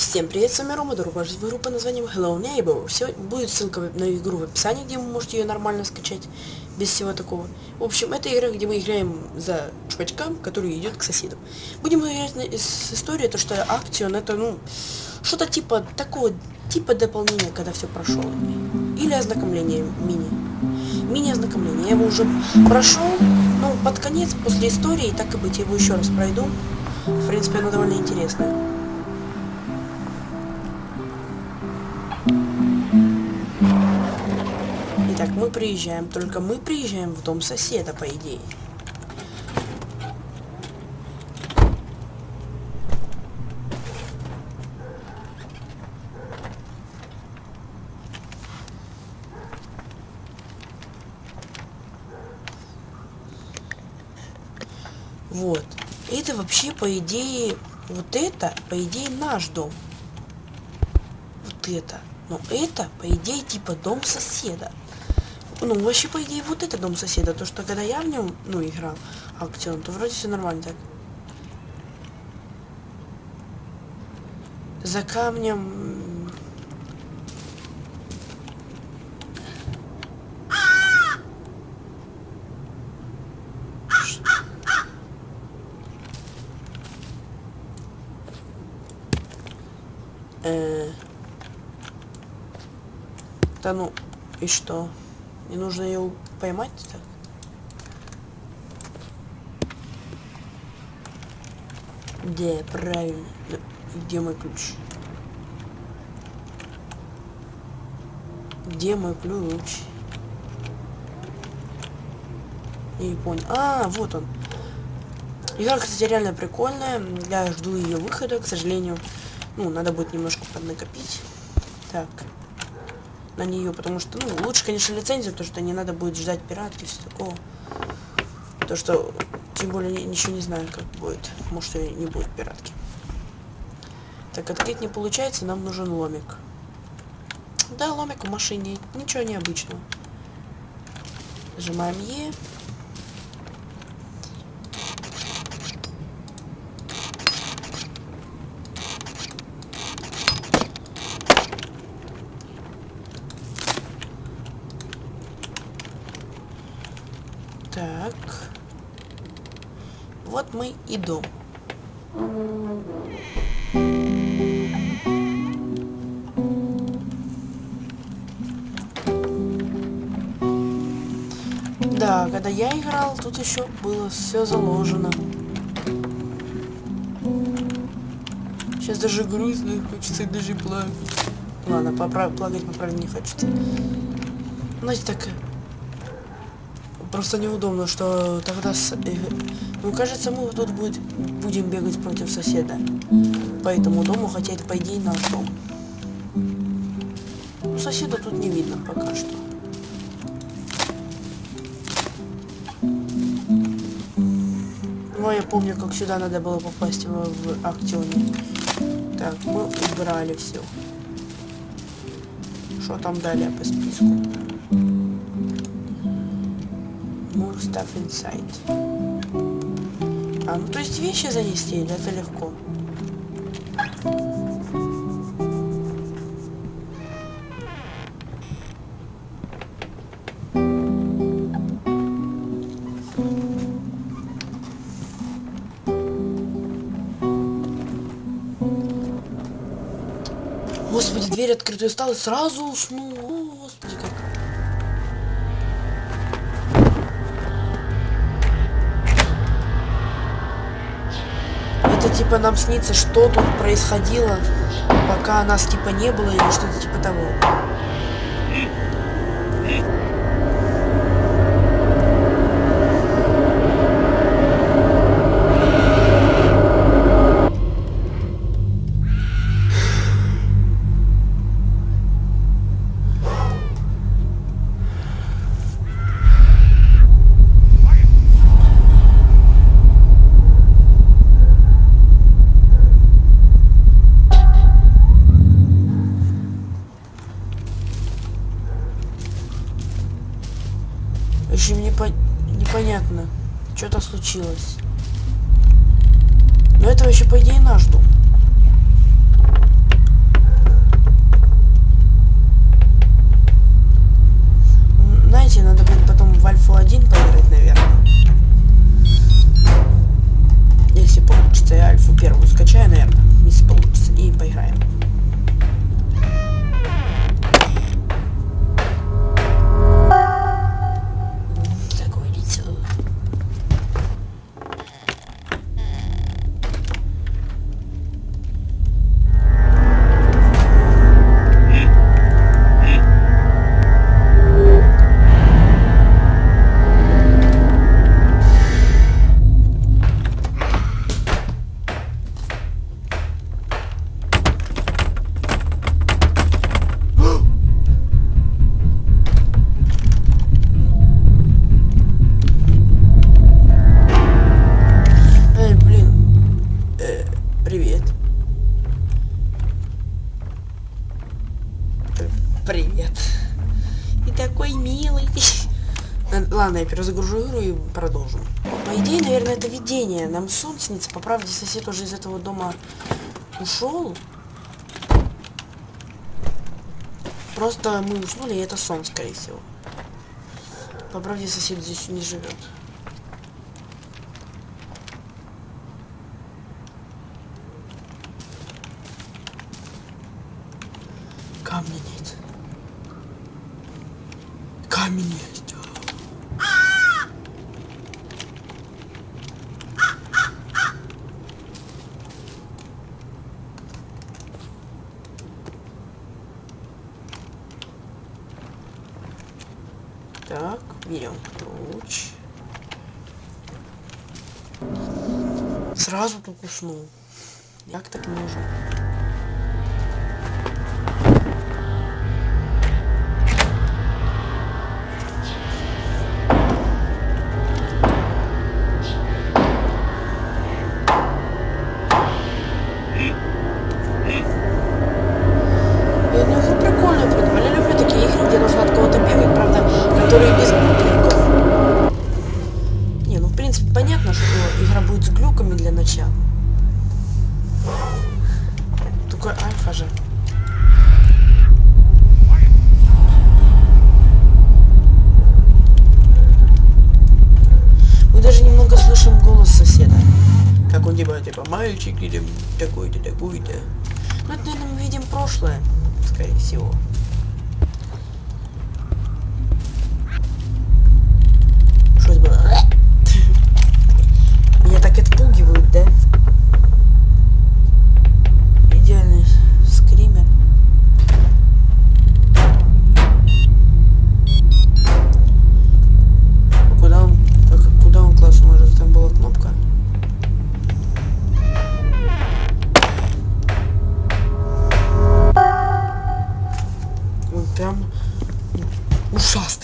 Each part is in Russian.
всем привет, с вами Рома, добро в игру под названием Hello Neighbor. Все, будет ссылка на игру в описании, где вы можете ее нормально скачать, без всего такого. В общем, это игра, где мы играем за чувачка, который идет к соседу. Будем играть с историей, то что Action это, ну, что-то типа такого, типа дополнения, когда все прошел. Или ознакомление мини. Мини-ознакомление. Я его уже прошел, ну, под конец, после истории, так и быть, я его еще раз пройду. В принципе, оно довольно интересное. Итак, мы приезжаем, только мы приезжаем в дом соседа, по идее. Вот. Это вообще, по идее, вот это, по идее, наш дом. Вот это. Но это, по идее, типа дом соседа. Ну, вообще, по идее, вот это дом соседа. То, что когда я в нем, ну, играл акцион, то вроде все нормально так. За камнем... Э да ну, и что? Мне нужно ее поймать так? Где, правильно. Где мой ключ? Где мой ключ? Я не понял. А, вот он. Игра, кстати, реально прикольная. Я жду ее выхода, к сожалению. Ну, надо будет немножко поднакопить. Так на нее, потому что, ну, лучше, конечно, лицензия, потому что не надо будет ждать пиратки, все такого. То, что, тем более, ничего не знаю, как будет. Может, и не будет пиратки. Так, открыть не получается, нам нужен ломик. Да, ломик в машине, ничего необычного. Нажимаем Е. Так. Вот мы и дом. Да, когда я играл, тут еще было все заложено. Сейчас даже грустно, хочется даже плакать. Ладно, поправ... плакать поправить не хочется. Знаете, так Просто неудобно, что тогда... С... Э, ну, кажется, мы тут будет... будем бегать против соседа. По этому дому, хотя это, по идее, наш дом. Ну, соседа тут не видно пока что. Ну, я помню, как сюда надо было попасть в, в Актионе. Так, мы убрали все. Что там далее по списку? Stuff inside. А, ну то есть вещи занести, или это легко? Господи, дверь открытая стала, сразу уснул. Господи, как типа нам снится, что тут происходило, пока нас типа не было или что-то типа того. В мне по... непонятно, что-то случилось. Но это вообще, по идее, наш дом. Знаете, надо будет потом в Альфу-1 поиграть. Ладно, я перезагружу и продолжим. По идее, наверное, это видение. Нам снится. По правде, сосед уже из этого дома ушел. Просто мы уснули, и это сон, скорее всего. По правде, сосед здесь не живет. Камня нет. Камень есть. Так, берем ключ. Сразу тут уснул. Як так можно? Принципе понятно, что игра будет с глюками для начала. Только альфа же. Мы даже немного слышим голос соседа. Как он типа, типа, мальчик или такой-то, такой-то. Ну, это, наверное, мы видим прошлое, скорее всего.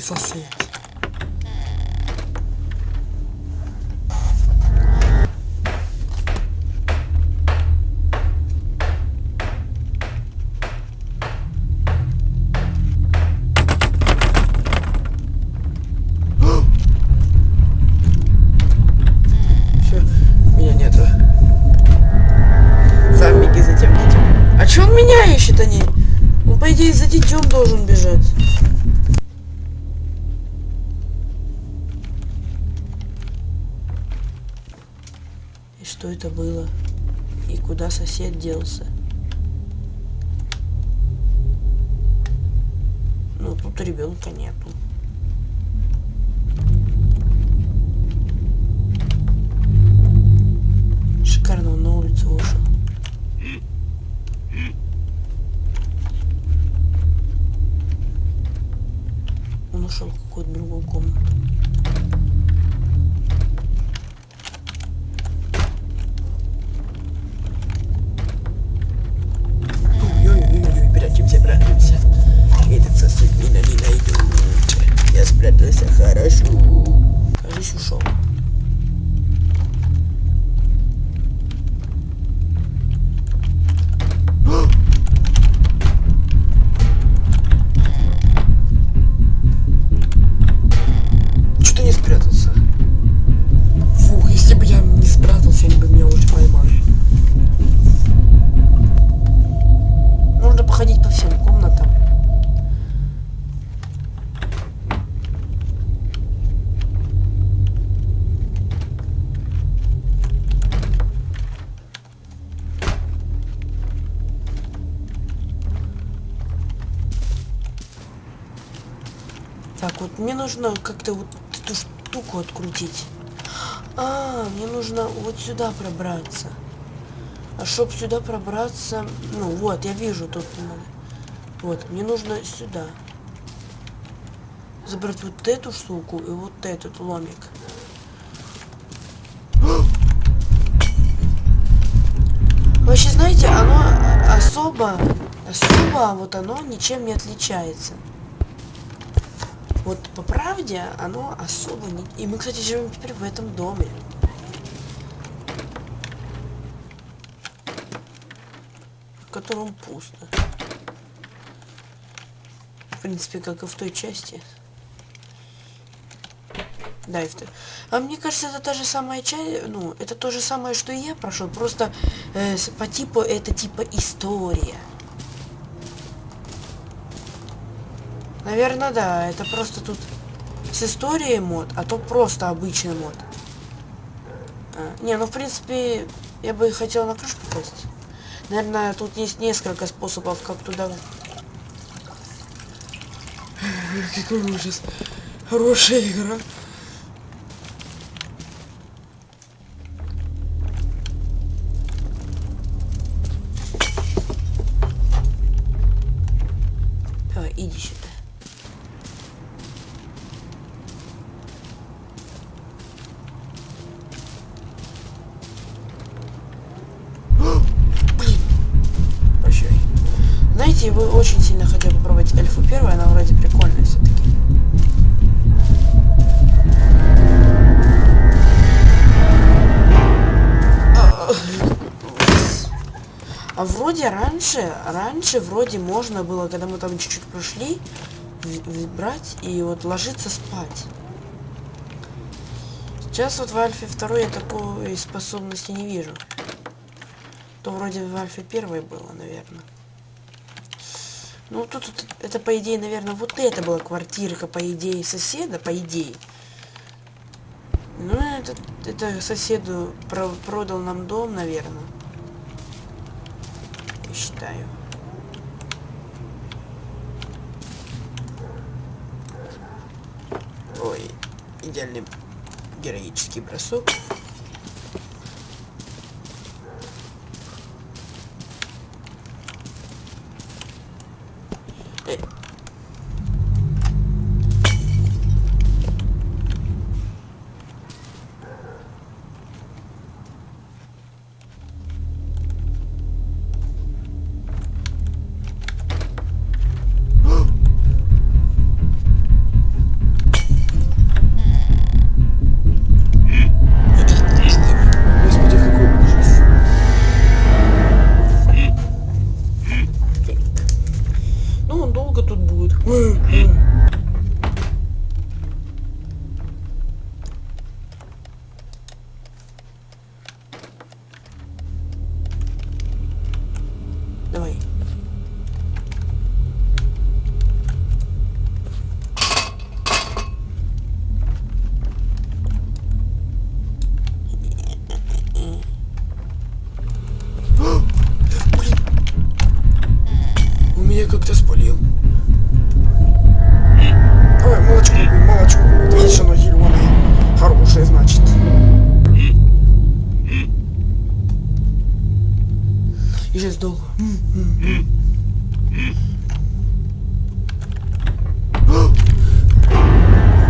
Ушастый сосед. Сосед делся? Ну, тут ребенка нету. Нужно как-то вот эту штуку открутить. А, мне нужно вот сюда пробраться. А чтоб сюда пробраться... Ну, вот, я вижу тут. надо. Вот, мне нужно сюда. Забрать вот эту штуку и вот этот ломик. Вообще, знаете, оно особо, особо, вот оно ничем не отличается. Вот по правде оно особо не... И мы, кстати, живем теперь в этом доме. В котором пусто. принципе, как и в той части. Да, и в той. А мне кажется, это та же самая часть, ну, это то же самое, что и я прошел, просто э, по типу это типа история. Наверное, да, это просто тут с историей мод, а то просто обычный мод. А, не, ну в принципе, я бы хотел на крышу попасть. Наверное, тут есть несколько способов, как туда... Какой ужас. Хорошая игра. Вроде раньше, раньше вроде можно было, когда мы там чуть-чуть прошли, брать и вот ложиться спать. Сейчас вот в Альфе 2 я такой способности не вижу. То вроде в Альфе 1 было, наверное. Ну, тут, тут это, по идее, наверное, вот это была квартирка, по идее, соседа, по идее. Ну, это, это соседу про продал нам дом, наверное. Я считаю. Ой, идеальный героический бросок. Сейчас долго.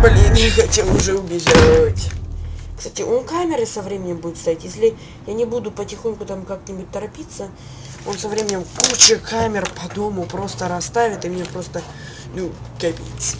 Блин, я хотел уже убежать. Кстати, он камеры со временем будет стоять. Если я не буду потихоньку там как-нибудь торопиться, он со временем куча камер по дому просто расставит, и мне просто, ну, капец.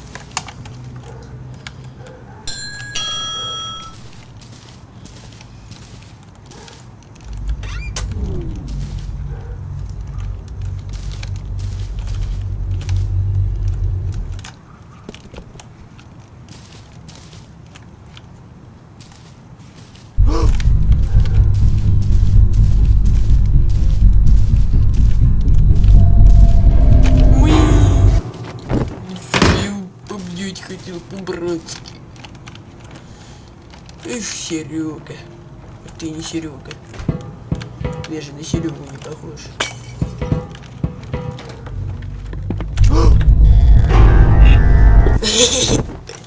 Хотел по-братски. Эх, Серега. Ты не Серега. Я же на Серегу не похож.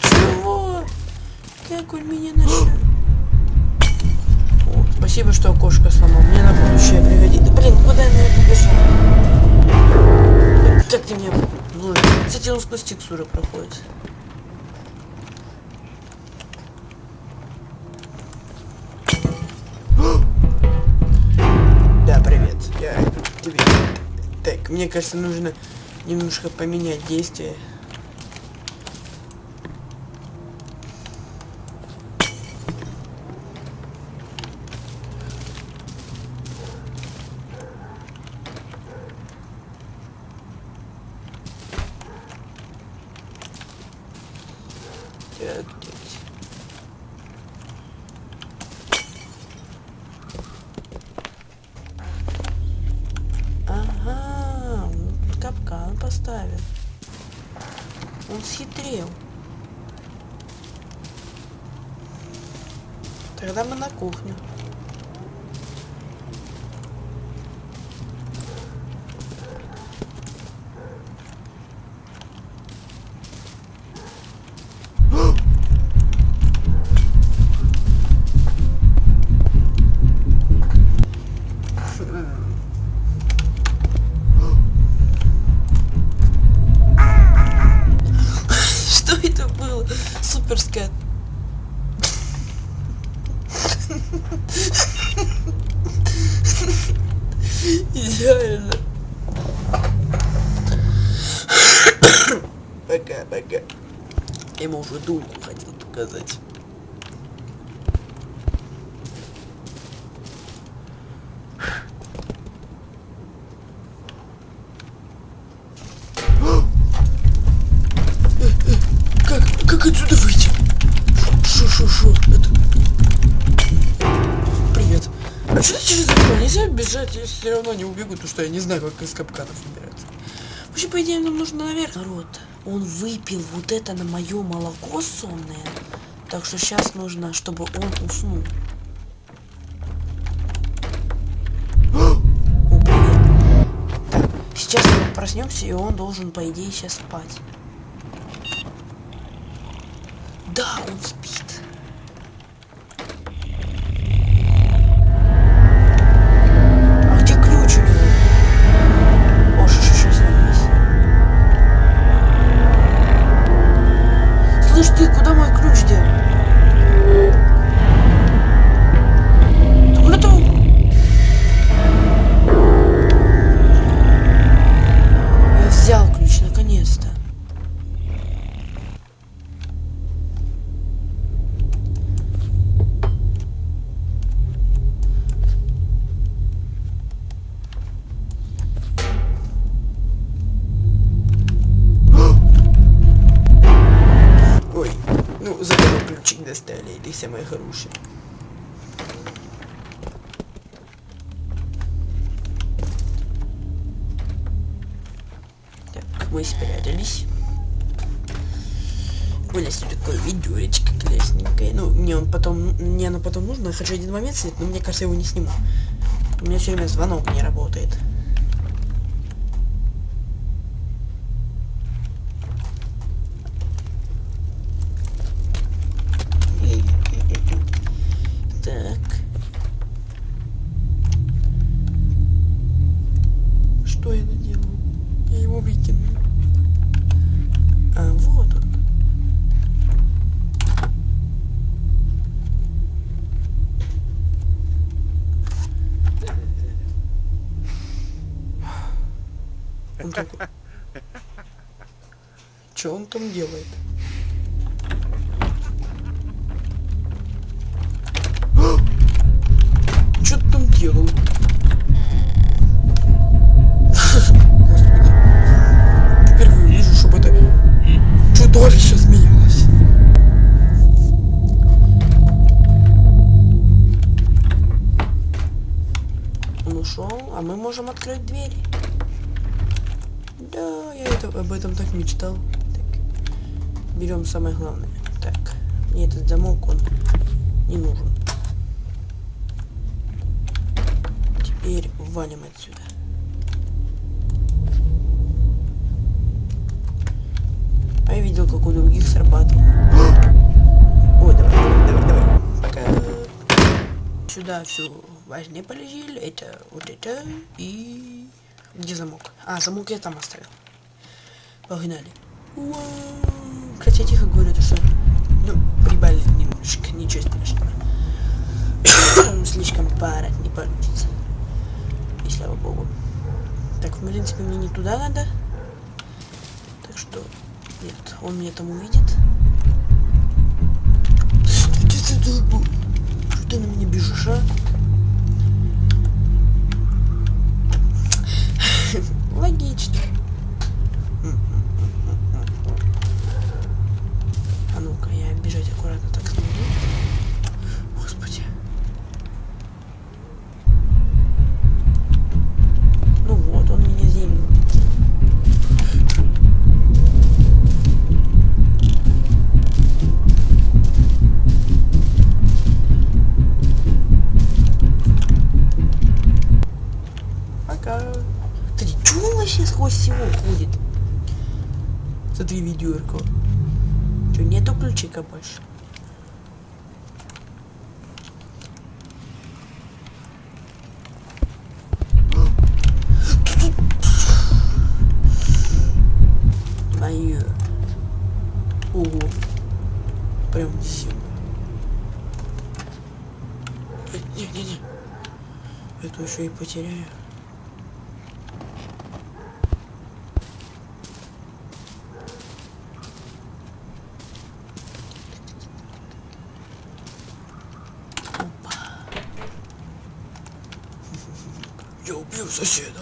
Чего? Как он меня нашел? О, спасибо, что окошко сломал. Мне на будущее пригодится. Блин, куда я побежал? Как ты меня... Ну, кстати, он сквозь текстуры проходит. Мне кажется, нужно немножко поменять действие. Так, так. Ага, он капкан поставил. Он схитрил. Тогда мы на кухню. Дульку хотел показать. Как, как отсюда выйти? Шо, шо, шо, это... Привет. А что через окно? Нельзя бежать, я все равно не убегу, потому что я не знаю, как из капканов выбираться. Вообще, по идее, нам нужно наверх. Народ, он выпил вот это на мое молоко сонное. Так что сейчас нужно, чтобы он уснул. Так, сейчас мы проснемся, и он должен, по идее, сейчас спать. Да, он спит. Это самое хорошее. Так, мы спрятались. Тут такое ведеречко классненькое. Ну, мне он потом, мне оно потом нужно. Я хочу один момент снять, но мне кажется, я его не сниму. У меня все время звонок не работает. Так. Что я наделал? Я его выкину. А, вот он. Он такой... Что он там делает? Самое главное. Так, мне этот замок, он не нужен. Теперь валим отсюда. А я видел, как у других срабатывал. Ой, давай, давай, давай, давай. Пока. Сюда все важнее полезли. Это вот это и... Где замок? А, замок я там оставил. Погнали. Уау. Хотя тихо говорю, то что... Ну, прибавили немножко, ничего страшного. Слишком пара не получится. И слава богу. Так, в принципе, мне не туда надо. Так что... Нет, он меня там увидит. Что ты на меня бежишь, а? Ого. Прям зима. Не-не-не. Эту еще и потеряю. Я убью соседа.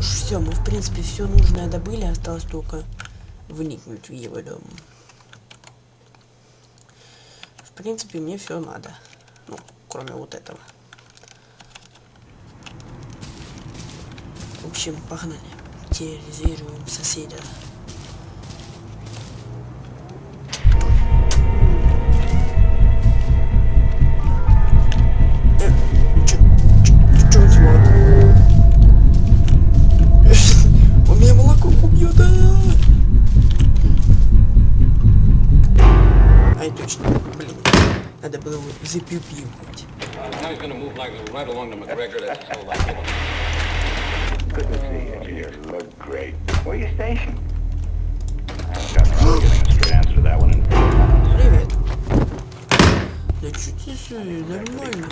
Ж, все, мы в принципе все нужное добыли, осталось только вникнуть в его дом. В принципе, мне все надо. Ну, кроме вот этого. В общем, погнали. Терроризируем соседа. было его запипивать. Now he's gonna move like right along to McGregor. That's so like him. Good to see you, dear. Look great. Where you stationed? I haven't gotten around to getting a straight answer to that one in four months. Привет. Да чё ты что, нормально.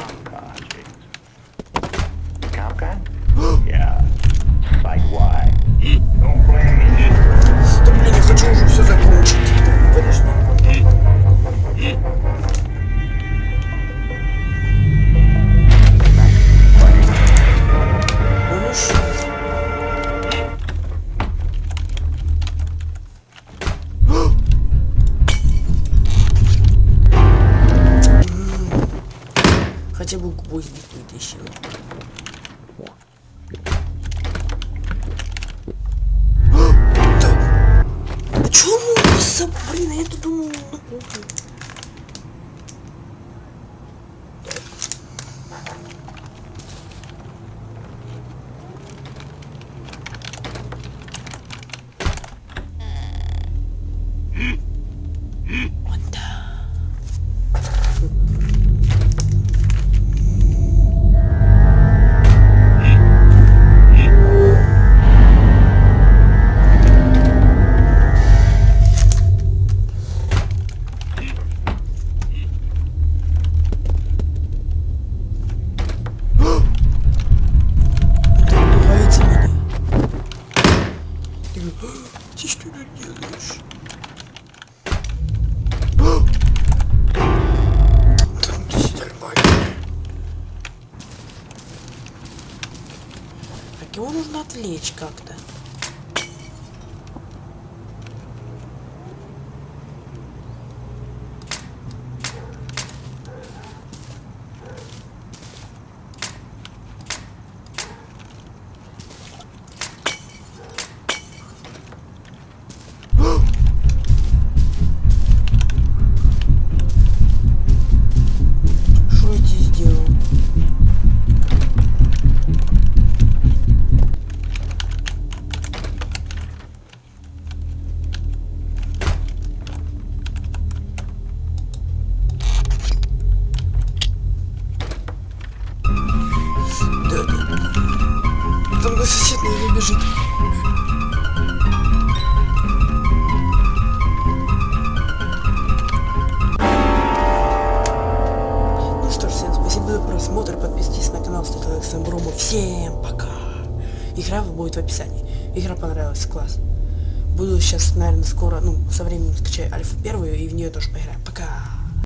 со временем скачаю альфа первую и в нее тоже поиграем. Пока.